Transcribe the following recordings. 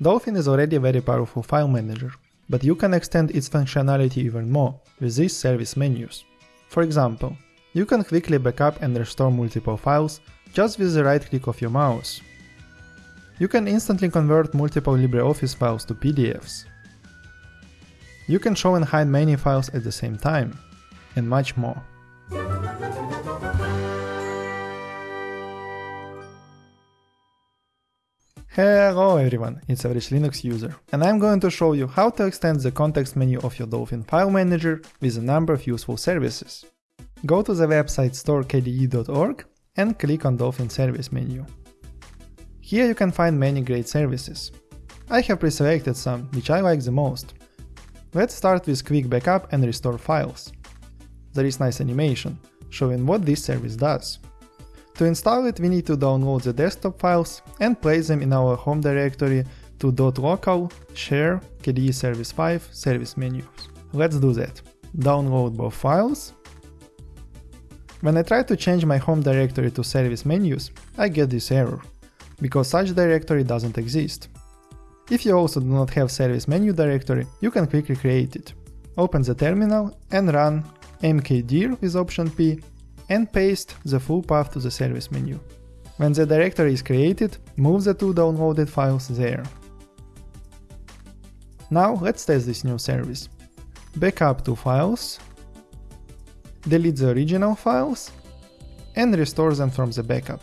Dolphin is already a very powerful file manager, but you can extend its functionality even more with these service menus. For example, you can quickly backup and restore multiple files just with the right click of your mouse. You can instantly convert multiple LibreOffice files to PDFs. You can show and hide many files at the same time, and much more. Hello everyone, it's Average Linux user, and I'm going to show you how to extend the context menu of your Dolphin file manager with a number of useful services. Go to the website storekde.org and click on Dolphin service menu. Here you can find many great services. I have pre-selected some, which I like the most. Let's start with quick backup and restore files. There is nice animation, showing what this service does. To install it we need to download the desktop files and place them in our home directory to .local, share, KDE Service 5 service menus. Let's do that. Download both files. When I try to change my home directory to service menus, I get this error because such directory doesn't exist. If you also do not have service menu directory, you can quickly create it. Open the terminal and run mkdir with option P and paste the full path to the service menu. When the directory is created, move the two downloaded files there. Now let's test this new service. Backup two files, delete the original files, and restore them from the backup.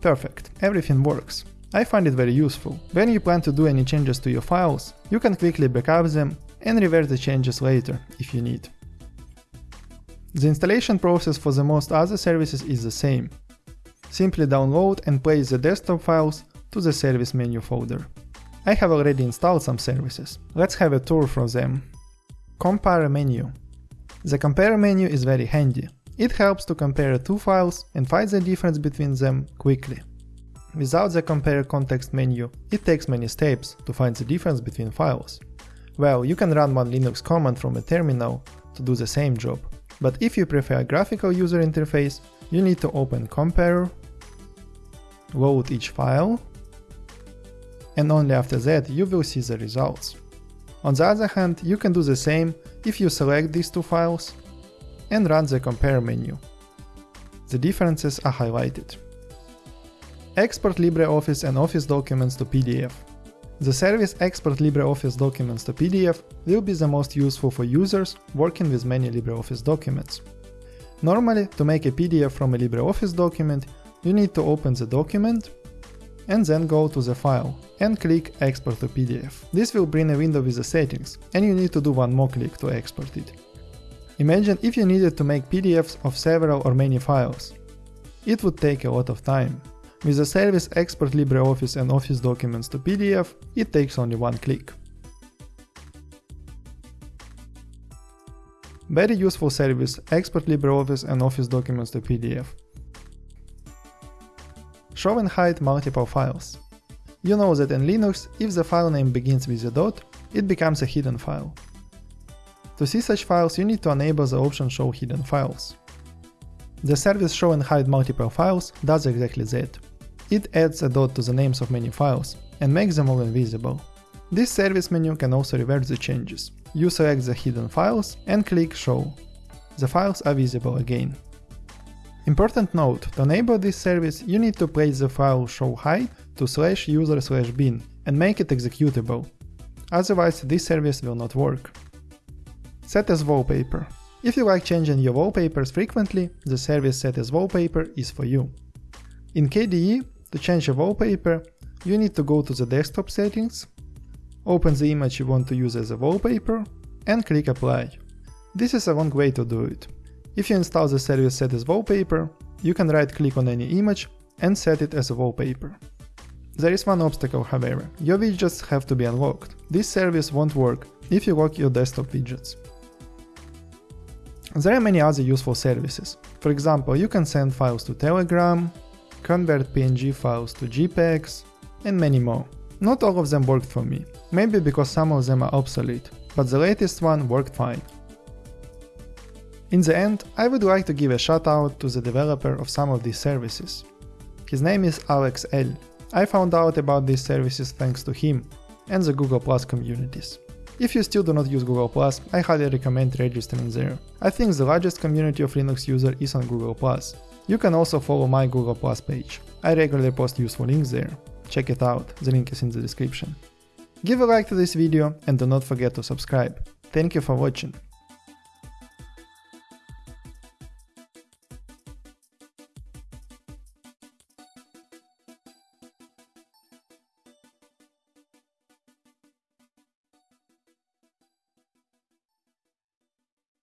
Perfect, everything works. I find it very useful. When you plan to do any changes to your files, you can quickly backup them and revert the changes later if you need. The installation process for the most other services is the same. Simply download and place the desktop files to the service menu folder. I have already installed some services. Let's have a tour through them. Compare menu. The compare menu is very handy. It helps to compare two files and find the difference between them quickly. Without the compare context menu, it takes many steps to find the difference between files. Well, you can run one Linux command from a terminal to do the same job. But if you prefer a graphical user interface, you need to open Kompare, load each file, and only after that you will see the results. On the other hand, you can do the same if you select these two files and run the compare menu. The differences are highlighted. Export LibreOffice and Office documents to PDF. The service Export LibreOffice documents to PDF will be the most useful for users working with many LibreOffice documents. Normally, to make a PDF from a LibreOffice document, you need to open the document and then go to the file and click Export to PDF. This will bring a window with the settings, and you need to do one more click to export it. Imagine if you needed to make PDFs of several or many files. It would take a lot of time. With the service Export LibreOffice and Office documents to PDF, it takes only one click. Very useful service Export LibreOffice and Office documents to PDF. Show and hide multiple files. You know that in Linux, if the file name begins with a dot, it becomes a hidden file. To see such files, you need to enable the option Show Hidden Files. The service Show and Hide Multiple Files does exactly that. It adds a dot to the names of many files and makes them all invisible. This service menu can also revert the changes. You select the hidden files and click Show. The files are visible again. Important note, to enable this service you need to place the file show hide to slash user slash bin and make it executable. Otherwise this service will not work. Set as wallpaper. If you like changing your wallpapers frequently, the service Set as wallpaper is for you. In KDE, to change a wallpaper, you need to go to the desktop settings, open the image you want to use as a wallpaper, and click apply. This is a long way to do it. If you install the service Set as wallpaper, you can right click on any image and set it as a wallpaper. There is one obstacle however, your widgets have to be unlocked. This service won't work if you lock your desktop widgets. There are many other useful services. For example, you can send files to Telegram, convert PNG files to JPEGs, and many more. Not all of them worked for me, maybe because some of them are obsolete, but the latest one worked fine. In the end, I would like to give a shout out to the developer of some of these services. His name is Alex L. I found out about these services thanks to him and the Google Plus communities. If you still do not use Google I highly recommend registering there. I think the largest community of Linux users is on Google. You can also follow my Google Plus page. I regularly post useful links there. Check it out, the link is in the description. Give a like to this video and do not forget to subscribe. Thank you for watching.